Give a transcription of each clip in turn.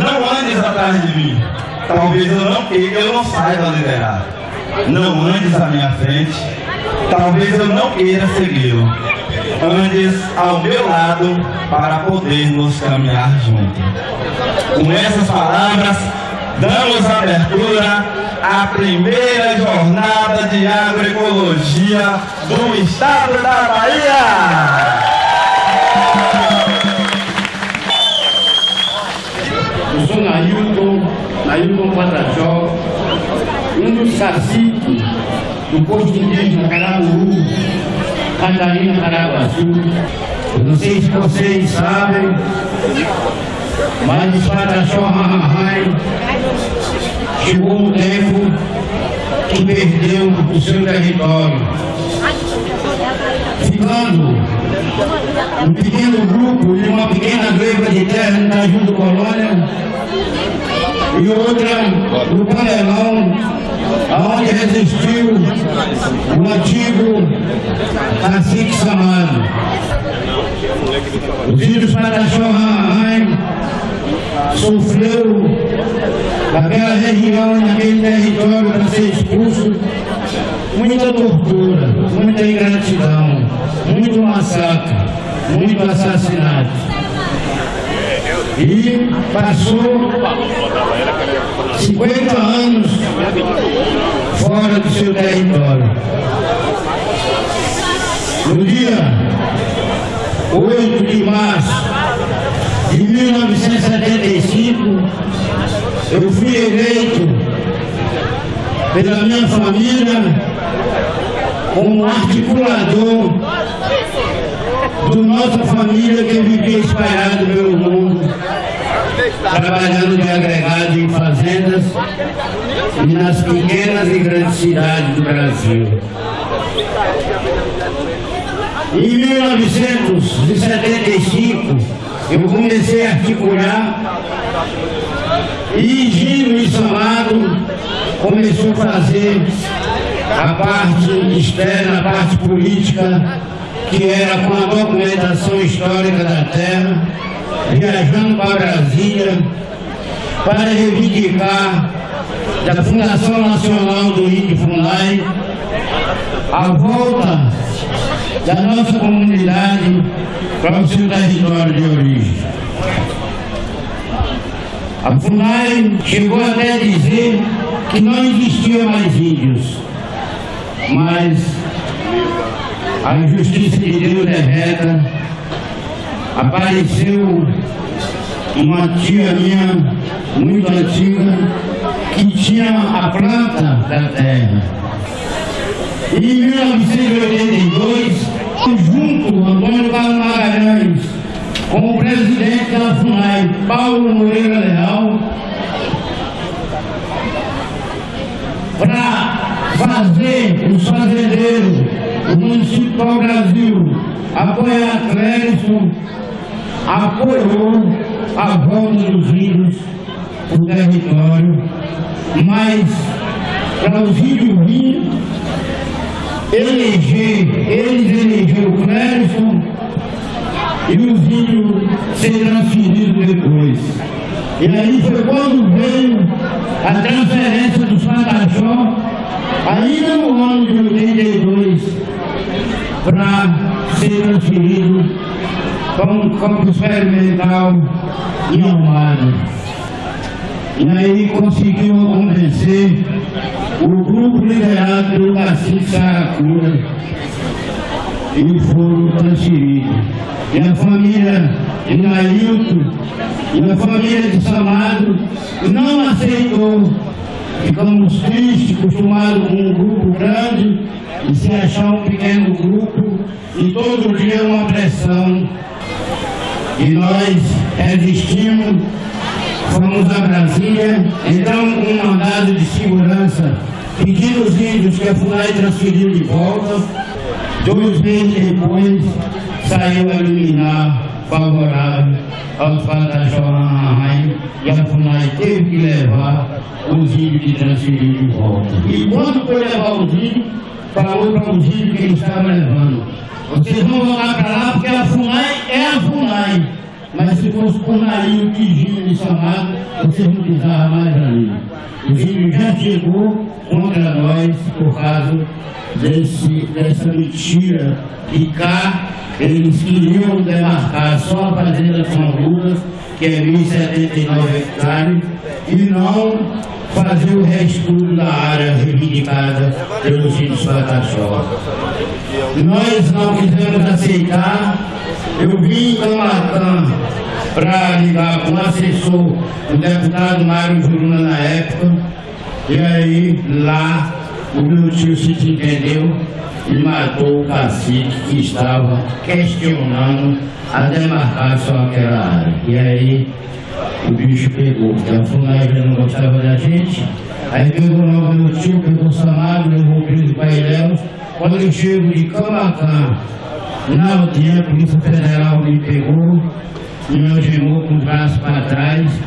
Não andes atrás de mim. Talvez eu não queira, eu não saiba liderar. Não andes à minha frente. Talvez eu não queira segui-lo. Andes ao meu lado para podermos caminhar juntos. Com essas palavras, damos abertura à primeira jornada de agroecologia do estado da Bahia. Nailton, Nailton Patachó, um dos caciques do posto indígena Caraburu, Catarina Caraguaçu. Eu não sei se vocês sabem, mas Patachó Rahahai chegou um tempo que perdeu o seu território, ficando um pequeno grupo de uma pequena greva de terra na Tajudo Colônia e outra no Panelão, aonde resistiu o antigo cacique Samado. Os Pataxó Rahai sofreu naquela região, naquele território para ser expulso, muita tortura, muita ingratidão, muito massacre, muito assassinato. E passou 50 anos fora do seu território. No dia 8 de março de 1975, eu fui eleito pela minha família como articulador da nossa família que vivia espalhado pelo mundo, trabalhando de agregado em fazendas e nas pequenas e grandes cidades do Brasil. Em 1975, eu comecei a articular e Gino e Samado começou a fazer a parte externa, a parte política, que era com a documentação histórica da terra, viajando para Brasília para reivindicar da Fundação Nacional do Índio Funai a volta da nossa comunidade para o seu território de origem. A FUNAI chegou até a dizer que não existia mais índios, mas a injustiça de Deus é reta. Apareceu uma tia minha, muito antiga, que tinha a planta da terra. E em 1982, junto Antônio Carlos Magalhães, como presidente da FUNAI, Paulo Moreira Leal, para fazer os fazendeiros, o município do Brasil, apoiar Clérison, apoiou a volta dos índios do território, mas para os índios vir, eleger, eles elegeram o Clérison e os índios serem transferidos depois. E aí foi quando veio a transferência dos Pataxó, ainda no ano de 82, para ser transferido para um campo experimental em Almada. E aí conseguiu convencer o grupo liderado pelo Cacique Saracura e foram transferidos. E a família de Nailton e a família de Samado não aceitou. Ficamos tristes, acostumados com um grupo grande e se achar um pequeno grupo e todo dia uma pressão. E nós resistimos, fomos a Brasília, entramos com um mandado de segurança, pedindo os índios que a FUNAI transferiu de volta. Dois meses depois, saiu a liminar favorável aos Pataxó e a FUNAI teve que levar os índios que transferiu de volta. E quando foi levar os índios, falou para os índios que ele estava levando. Vocês vão voltar para lá porque a FUNAI é a FUNAI. mas se fosse por Narinho que Gino me chamado, vocês não pisavam mais ali. O Gino já chegou contra nós por causa desse, dessa mentira que cá eles queriam demarcar só a fazenda São Lucas, que é 1.079 hectares, e não fazer o resto da área reivindicada pelo Gino Pataxó. Nós não quisemos aceitar, eu vim em Camatã para ligar com o assessor, o deputado Mário Juruna na época, e aí lá o meu tio se entendeu e matou o cacique que estava questionando a demarcação daquela área. E aí o bicho pegou, porque a FUNAI não gostava da gente, aí pegou logo meu tio, pegou o Samado, levou preso para Ilhéus. Quando eu chego de Camacã, na aldeia, a Polícia Federal me pegou, me algemou com o braço para trás,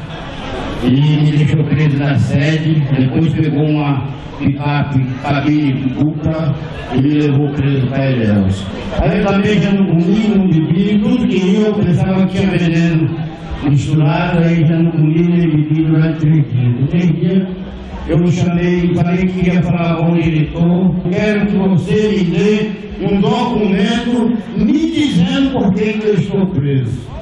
e me deixou preso na sede, depois pegou uma picape cabine dupla e me levou preso para Ilhéus. Aí eu também já não comi, não bebi, tudo que eu pensava que tinha veneno misturado, aí já não comi nem bebi durante três dias. No três dias eu chamei, falei que ia falar com o diretor, quero que você me dê um documento me dizendo por que eu estou preso.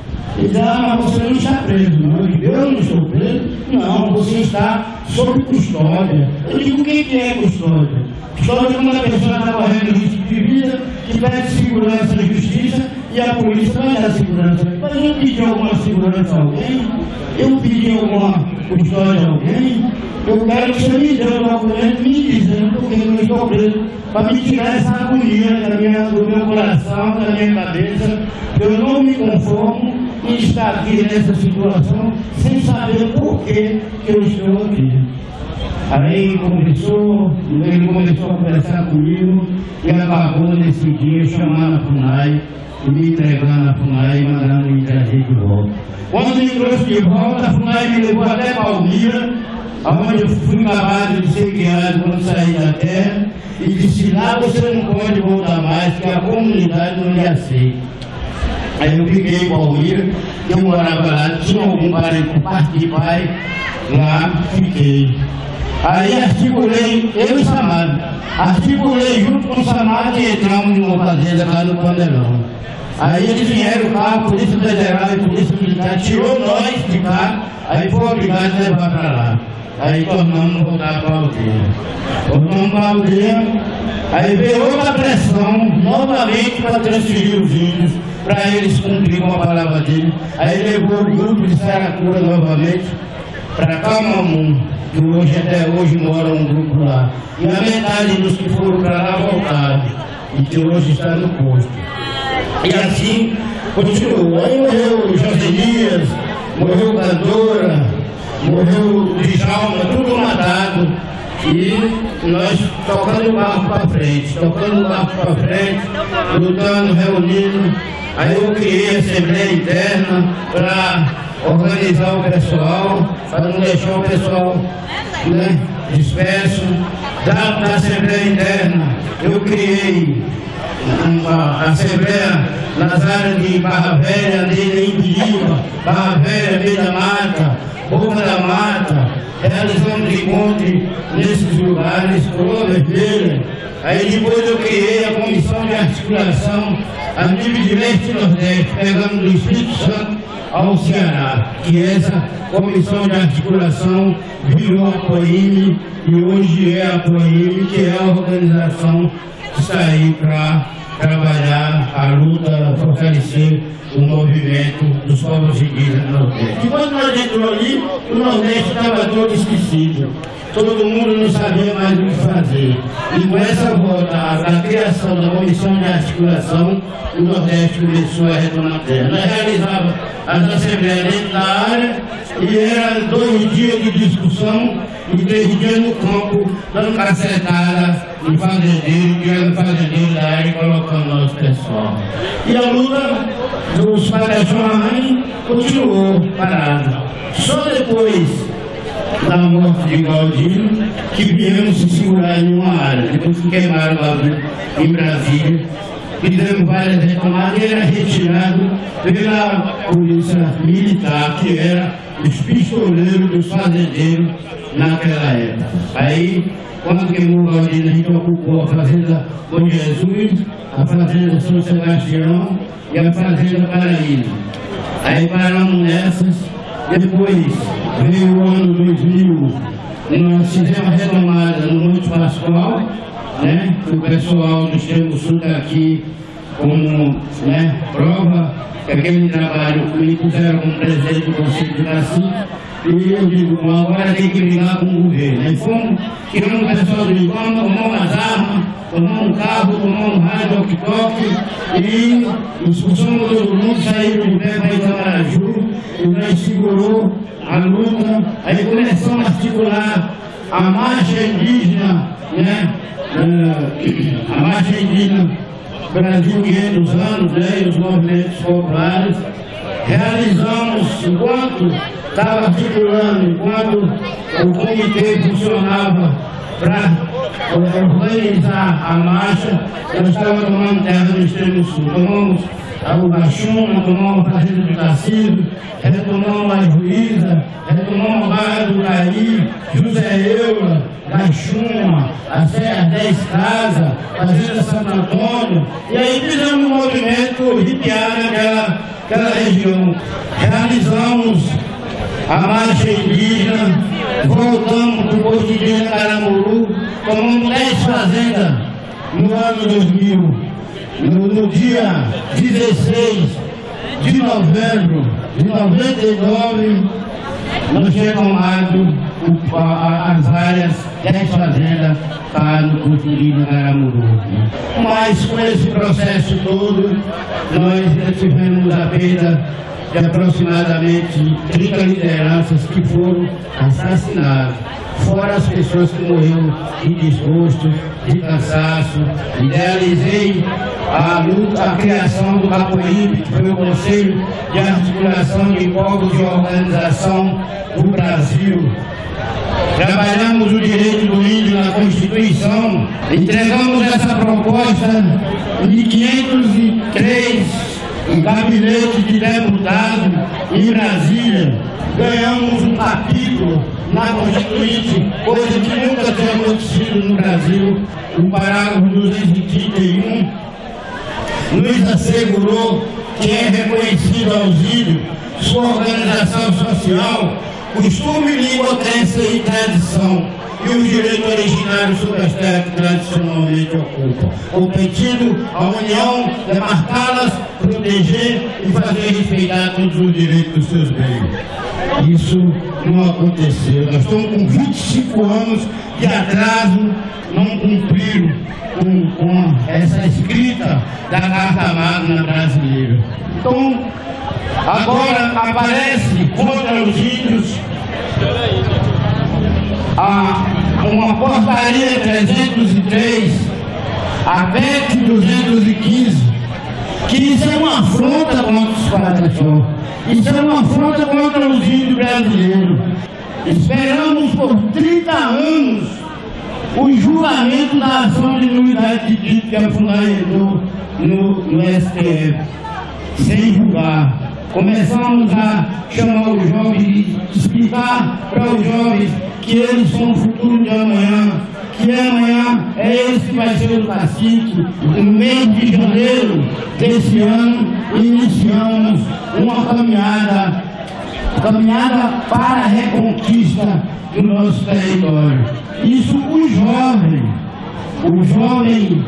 Ah, mas você não está preso. Não. Eu não estou preso? Não, você está sob custódia. Eu digo, o que é custódia? Custódia é quando a pessoa está correndo risco de vida, que pede segurança na justiça e a polícia vai dar segurança. Mas eu pedi alguma segurança a alguém? Eu pedi alguma custódia a alguém? Eu quero que você me dê um documento me dizendo por que eu estou preso, para me tirar essa agonia da minha, do meu coração, da minha cabeça. Eu não me conformo em estar aqui nessa situação sem saber por que eu estou aqui. Aí começou, ele começou a conversar comigo e acabou nesse dia chamando a FUNAI e me entregando a FUNAI e mandando me trazer de volta. Quando me trouxe de volta, a FUNAI me levou até Palmira, onde eu fui acabado de ser criado quando saí da terra, e disse, lá você não pode voltar mais, que a comunidade não lhe aceita. Aí eu fiquei em Palmira, eu morava lá, tinha algum parente por parte de pai, lá fiquei. Aí articulei, eu e Samado, articulei junto com o Samado e entramos numa fazenda lá no Pandelão. Aí eles vieram cá, a Polícia Federal e a Polícia Militar tirou nós de cá, aí foi obrigado a levar para lá. Aí tornamos voltar para a aldeia. Voltamos para a aldeia, aí veio outra pressão, novamente para transferir os índios, para eles cumprir com a palavra dele. Aí levou o grupo de Saracura novamente para Camamum, que hoje até hoje mora um grupo lá. E a metade dos que foram para lá voltaram, e que hoje está no posto. E assim continuou. Aí morreu Joselias, morreu Cantora, morreu Djalma, tudo matado. E nós tocando o barco para frente, tocando o barco para frente, lutando, reunindo. Aí eu criei a Assembleia Interna para organizar o pessoal, para não deixar o pessoal né, disperso. Da, da Assembleia Interna eu criei uma Assembleia nas áreas de Barra Velha, Neira, Imperiba, Barra Velha, Meio da Mata, Boca da Mata, realizamos encontros nesses lugares, Coroa Vermelha. Aí depois eu criei a comissão de articulação a nível de leste e nordeste, pegando do Espírito Santo ao Ceará, que essa comissão de articulação virou a COIME e hoje é a COIME, que é a organização que aí para trabalhar a luta, fortalecer o movimento dos povos indígenas do Nordeste. E quando nós entramos ali, o Nordeste estava todo esquecido. Todo mundo não sabia mais o que fazer. E com essa volta da criação da comissão de articulação, o Nordeste começou a retomar terra. Nós realizávamos as assembleias dentro da área e eram dois dias de discussão e três dias no campo, dando cacetada em fazendeiro, tirando fazendeiro da área e colocando nosso pessoal. E a luta dos Parachuamães continuou parada. Só depois da morte de Galdino que viemos se segurar em uma área. Depois que queimaram lá em Brasília, fizemos várias reclamadas e era retirado pela polícia militar, que era os pistoleiros dos fazendeiros naquela época. Aí, quando queimou o Galdino, a gente ocupou a fazenda Bom Jesus, a fazenda São Sebastião e a fazenda Paraíba. Aí paramos nessas, depois veio o ano 2000, nós fizemos a retomada no Monte Pascoal, né? que o pessoal do Extremo Sul está aqui como né, prova que aquele trabalho que me puseram como presidente do Conselho de Cacique, e eu digo, agora tem que brigar com o governo. Aí fomos, tiramos o pessoal do Ibama, tomamos as armas, tomamos um carro, tomamos um rádio, walkie-talkie, e expulsamos todo mundo, saímos de pé para Itamaraju, e nós segurou a luta, aí começamos a articular a marcha indígena, né? Uh, a marcha indígena Brasil 500 anos, né, os movimentos populares, realizamos, enquanto estava articulando, enquanto o comitê funcionava para organizar a marcha, nós estávamos tomando terra no extremo sul. Tomamos a Ubachuna, tomamos a Fazenda de Tarcísio, retomamos a Juíza, retomamos a Barra do Gari, José Eula, Gachuma, a Serra 10 Casa, Fazenda Santo Antônio, e aí fizemos um movimento ripiar naquela aquela região. Realizamos a marcha indígena, voltamos para o posto indígena Caramuru, tomamos 10 fazendas no ano 2000. No, no dia 16 de novembro de 99, nós retomamos as áreas 10 fazendas para no posto indígena Caramuru. Mas com esse processo todo, nós tivemos a perda de aproximadamente 30 lideranças que foram assassinadas, fora as pessoas que morreram de desgosto, de cansaço. Idealizei a luta, a criação do Capoíbe, que foi o Conselho de Articulação de Povos de Organização do Brasil. Trabalhamos o direito do índio na Constituição, entregamos essa proposta de 503 gabinete de deputado em Brasília, ganhamos um capítulo na Constituinte, coisa que nunca tinha acontecido no Brasil. O parágrafo 231 nos assegurou que é reconhecido auxílio, sua organização social, costume, língua, crença e tradição e os direitos originários sobre as terras que tradicionalmente ocupam, competindo a União demarcá-las, proteger e fazer respeitar todos os direitos dos seus bens. Isso não aconteceu. Nós estamos com 25 anos de atraso, não cumpriram com, com essa escrita da Carta Magna brasileira. Então, agora aparece contra os índios a uma portaria 303, a PEC 215, que isso é uma afronta contra os quadradores, isso é uma afronta contra os índios brasileiros. Esperamos por 30 anos o julgamento da ação de nulidade de dito que é fundamentou no, no STF, sem julgar. Começamos a chamar os jovens e explicar para os jovens que eles são o futuro de amanhã, que amanhã é esse vai ser o cacique. No mês de janeiro desse ano, iniciamos uma caminhada, caminhada para a reconquista do nosso território. Isso os jovens, o jovem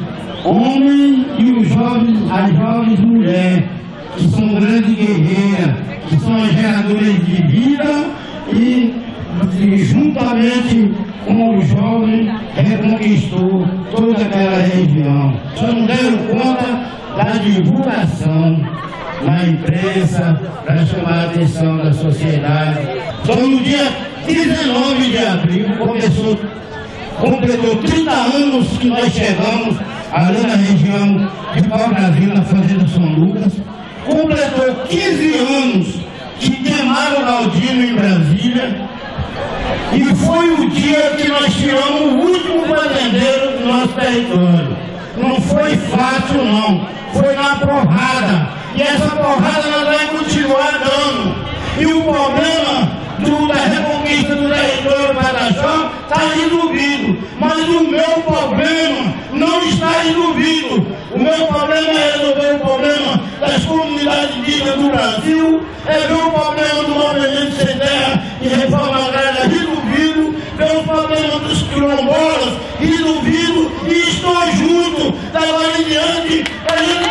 homem e os jovens, as jovens mulheres, que são grandes guerreiras, que são as geradoras de vida e e juntamente com os jovens reconquistou toda aquela região. Só não deram conta da divulgação na imprensa para chamar a atenção da sociedade. Só no dia 19 de abril começou, completou 30 anos que nós chegamos ali na região de Pau-Brasil, na Fazenda São Lucas. Completou 15 anos que queimaram o Galdino em Brasília e foi o dia que nós tiramos o último fazendeiro do nosso território. Não foi fácil, não. foi na porrada. E essa porrada nós vamos continuar dando. E o problema do, da reconquista do território Badajoz está resolvido. Mas o meu problema não está resolvido. O meu problema é resolver o problema das comunidades indígenas do Brasil, é ver o problema do movimento sem terra e reforma agrária resolvido, ver o problema dos quilombolas resolvido e estou junto da em diante a gente